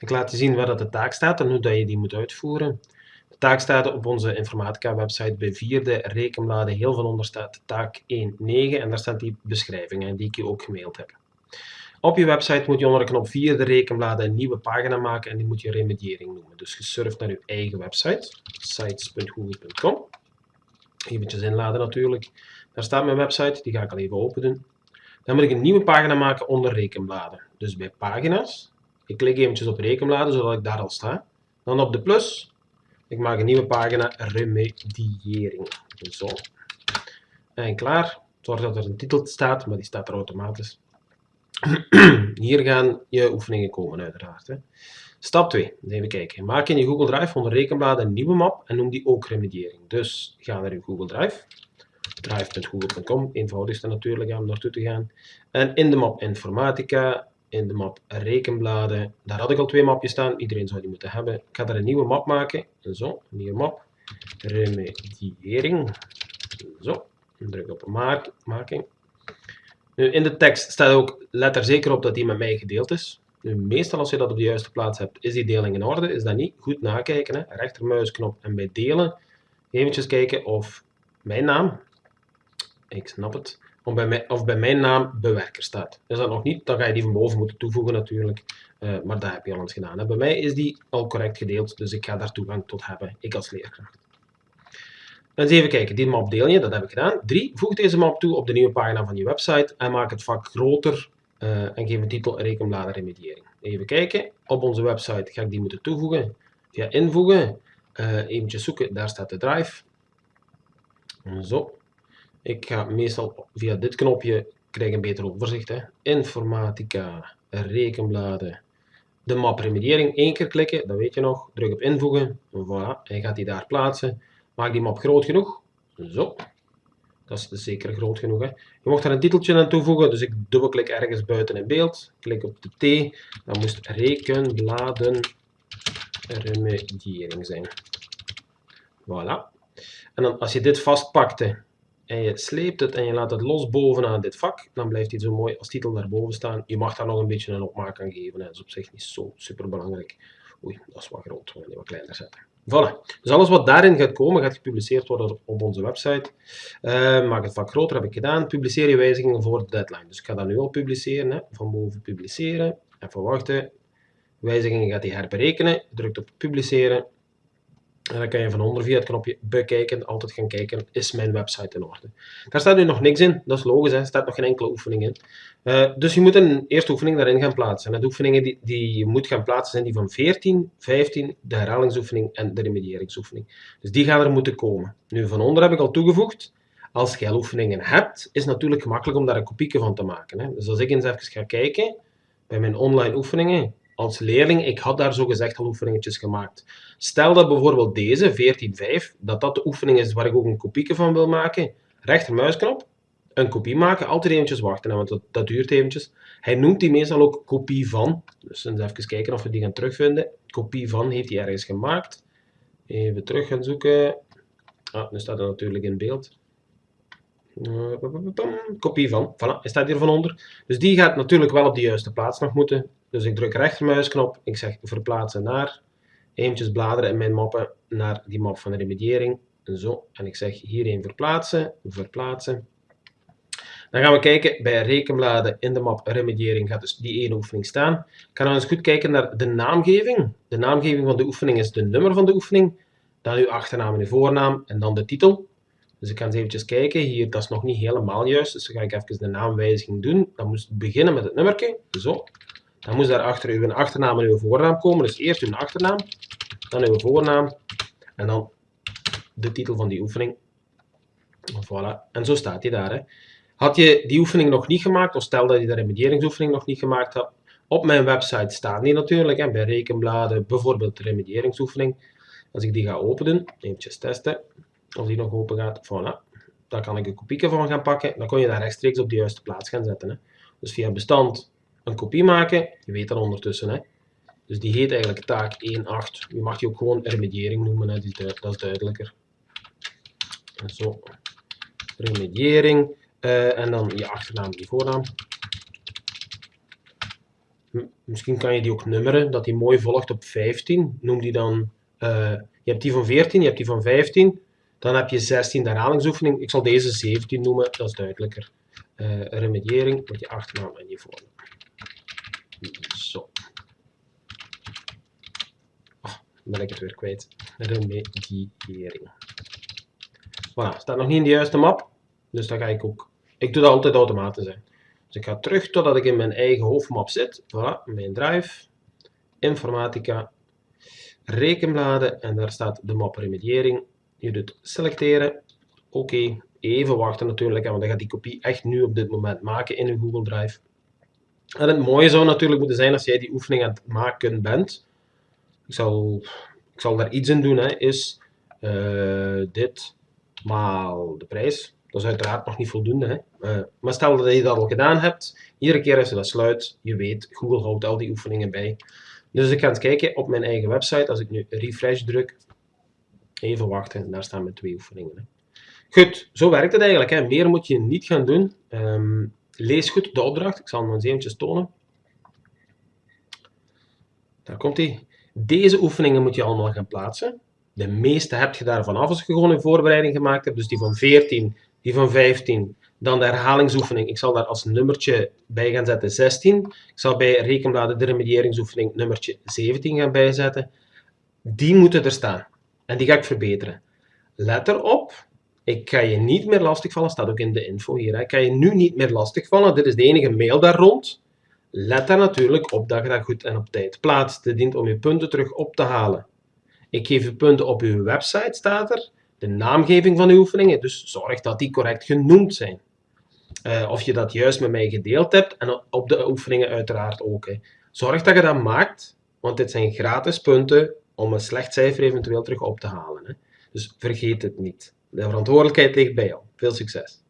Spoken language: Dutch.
Ik laat je zien waar dat de taak staat en hoe dat je die moet uitvoeren. De taak staat op onze informatica website bij vierde rekenbladen. Heel van onder staat taak 1.9 en daar staat die beschrijving die ik je ook gemaild heb. Op je website moet je onder de knop vierde rekenbladen een nieuwe pagina maken en die moet je remediering noemen. Dus je surft naar je eigen website, sites.google.com. Eventjes inladen natuurlijk. Daar staat mijn website, die ga ik al even open doen. Dan moet ik een nieuwe pagina maken onder rekenbladen. Dus bij pagina's, ik klik eventjes op rekenbladen zodat ik daar al sta. Dan op de plus, ik maak een nieuwe pagina remediering. Zo. En klaar. Zorg dat er een titel staat, maar die staat er automatisch. Hier gaan je oefeningen komen uiteraard. Hè. Stap 2, even kijken. Maak in je Google Drive onder rekenbladen een nieuwe map en noem die ook remediering. Dus ga naar je Google Drive, drive.google.com, eenvoudigste natuurlijk om naartoe te gaan. En in de map informatica, in de map rekenbladen, daar had ik al twee mapjes staan, iedereen zou die moeten hebben. Ik ga daar een nieuwe map maken, zo, een nieuwe map, remediering, zo, druk op making. Nu, in de tekst staat ook, let er zeker op dat die met mij gedeeld is. Nu, meestal als je dat op de juiste plaats hebt, is die deling in orde. Is dat niet? Goed nakijken. Hè? Rechtermuisknop en bij delen eventjes kijken of mijn naam, ik snap het, of bij, mij, of bij mijn naam bewerker staat. Is dat nog niet, dan ga je die van boven moeten toevoegen natuurlijk. Uh, maar dat heb je al eens gedaan. Bij mij is die al correct gedeeld, dus ik ga daar toegang tot hebben, ik als leerkracht. Eens even kijken, die map deel je, dat heb ik gedaan. 3. Voeg deze map toe op de nieuwe pagina van je website en maak het vak groter uh, en geef een titel rekenbladen remediering. Even kijken, op onze website ga ik die moeten toevoegen. Via invoegen, uh, eventjes zoeken, daar staat de drive. Zo. Ik ga meestal via dit knopje, krijg een beter overzicht. Hè. Informatica, rekenbladen, de map remediering. Eén keer klikken, dat weet je nog. Druk op invoegen, voilà, je gaat die daar plaatsen. Maak die map groot genoeg. Zo. Dat is zeker groot genoeg. Hè. Je mocht er een titeltje aan toevoegen, dus ik dubbelklik ergens buiten in beeld. Klik op de T. Dan moest rekenbladen remediering zijn. Voilà. En dan als je dit vastpakte en je sleept het en je laat het los bovenaan dit vak, dan blijft hij zo mooi als titel daarboven staan. Je mag daar nog een beetje een opmaak aan geven. Hè. Dat is op zich niet zo super belangrijk. Oei, dat is wat groot. We gaan die wat kleiner zetten. Voilà. Dus alles wat daarin gaat komen, gaat gepubliceerd worden op onze website. Uh, maak het vak groter, heb ik gedaan. Publiceer je wijzigingen voor de deadline. Dus ik ga dat nu al publiceren. Hè. Van boven publiceren. Even wachten. Wijzigingen gaat hij herberekenen. Drukt op publiceren. En dan kan je van onder via het knopje bekijken, altijd gaan kijken, is mijn website in orde. Daar staat nu nog niks in, dat is logisch, er staat nog geen enkele oefening in. Uh, dus je moet een eerste oefening daarin gaan plaatsen. En de oefeningen die, die je moet gaan plaatsen zijn die van 14, 15, de herhalingsoefening en de remedieringsoefening. Dus die gaan er moeten komen. Nu, van onder heb ik al toegevoegd, als je oefeningen hebt, is het natuurlijk gemakkelijk om daar een kopieke van te maken. Hè. Dus als ik eens even ga kijken, bij mijn online oefeningen, als leerling, ik had daar zo gezegd al oefeningetjes gemaakt. Stel dat bijvoorbeeld deze, 14.5, dat dat de oefening is waar ik ook een kopieke van wil maken. Rechtermuisknop, een kopie maken, altijd eventjes wachten, want dat, dat duurt eventjes. Hij noemt die meestal ook kopie van. Dus eens even kijken of we die gaan terugvinden. Kopie van heeft hij ergens gemaakt. Even terug gaan zoeken. Ah, nu staat er natuurlijk in beeld. Kopie van. Voilà, hij staat hier van onder. Dus die gaat natuurlijk wel op de juiste plaats nog moeten. Dus ik druk rechtermuisknop, ik zeg verplaatsen naar, eventjes bladeren in mijn mappen naar die map van remediering. Zo, en ik zeg hierheen verplaatsen, verplaatsen. Dan gaan we kijken bij rekenbladen in de map remediering gaat dus die ene oefening staan. Ik ga nou eens goed kijken naar de naamgeving. De naamgeving van de oefening is de nummer van de oefening, dan uw achternaam en uw voornaam en dan de titel. Dus ik ga eens eventjes kijken. Hier, dat is nog niet helemaal juist, dus dan ga ik even de naamwijziging doen. Dan moet het beginnen met het nummertje, zo. Dan moet daarachter uw achternaam en uw voornaam komen. Dus eerst uw achternaam, dan uw voornaam en dan de titel van die oefening. Voilà. En zo staat hij daar. Had je die oefening nog niet gemaakt, of stel dat je de remedieringsoefening nog niet gemaakt had, op mijn website staan die natuurlijk, bij rekenbladen, bijvoorbeeld de remedieringsoefening. Als ik die ga openen, eventjes testen, of die nog open gaat, voilà. Daar kan ik een kopie van gaan pakken, dan kon je daar rechtstreeks op de juiste plaats gaan zetten. Hè. Dus via bestand een kopie maken. Je weet dat ondertussen. Hè. Dus die heet eigenlijk taak 1.8. Je mag die ook gewoon remediering noemen, hè. dat is duidelijker. Zo, remediering. Uh, en dan je achternaam, je voornaam. misschien kan je die ook nummeren, dat die mooi volgt op 15. Noem die dan, uh, je hebt die van 14, je hebt die van 15. Dan heb je 16 de herhalingsoefening. Ik zal deze 17 noemen, dat is duidelijker. Uh, remediëring met je achternaam en je voornaam. Zo. Oh, dan ben ik het weer kwijt. Remediëring. Voilà, staat nog niet in de juiste map. Dus dan ga ik ook... Ik doe dat altijd automatisch. Hè. Dus ik ga terug totdat ik in mijn eigen hoofdmap zit. Voilà, mijn drive. Informatica. Rekenbladen. En daar staat de map remediëring. Je doet selecteren. Oké. Even wachten natuurlijk, want dan gaat die kopie echt nu op dit moment maken in een Google Drive. En het mooie zou natuurlijk moeten zijn als jij die oefening aan het maken bent. Ik zal, ik zal daar iets in doen, hè, is uh, dit maal de prijs. Dat is uiteraard nog niet voldoende. Hè? Uh, maar stel dat je dat al gedaan hebt, iedere keer als je dat sluit, je weet, Google houdt al die oefeningen bij. Dus ik ga eens kijken op mijn eigen website, als ik nu refresh druk, even wachten, daar staan mijn twee oefeningen. Hè. Goed, zo werkt het eigenlijk. Hè. Meer moet je niet gaan doen. Um, lees goed de opdracht, ik zal hem eens eventjes tonen. Daar komt hij. Deze oefeningen moet je allemaal gaan plaatsen. De meeste heb je daarvan af als je gewoon een voorbereiding gemaakt hebt. Dus die van 14, die van 15. Dan de herhalingsoefening. Ik zal daar als nummertje bij gaan zetten 16. Ik zal bij rekenbladen de remedieringsoefening nummertje 17 gaan bijzetten. Die moeten er staan. En die ga ik verbeteren. Let erop. Ik ga je niet meer lastigvallen. staat ook in de info hier. Hè. Ik ga je nu niet meer lastigvallen. Dit is de enige mail daar rond. Let daar natuurlijk op dat je dat goed en op tijd plaatst. Dit dient om je punten terug op te halen. Ik geef u punten op uw website, staat er. De naamgeving van uw oefeningen, dus zorg dat die correct genoemd zijn. Uh, of je dat juist met mij gedeeld hebt en op de oefeningen uiteraard ook. Hè. Zorg dat je dat maakt, want dit zijn gratis punten om een slecht cijfer eventueel terug op te halen. Hè. Dus vergeet het niet. De verantwoordelijkheid ligt bij jou. Veel succes!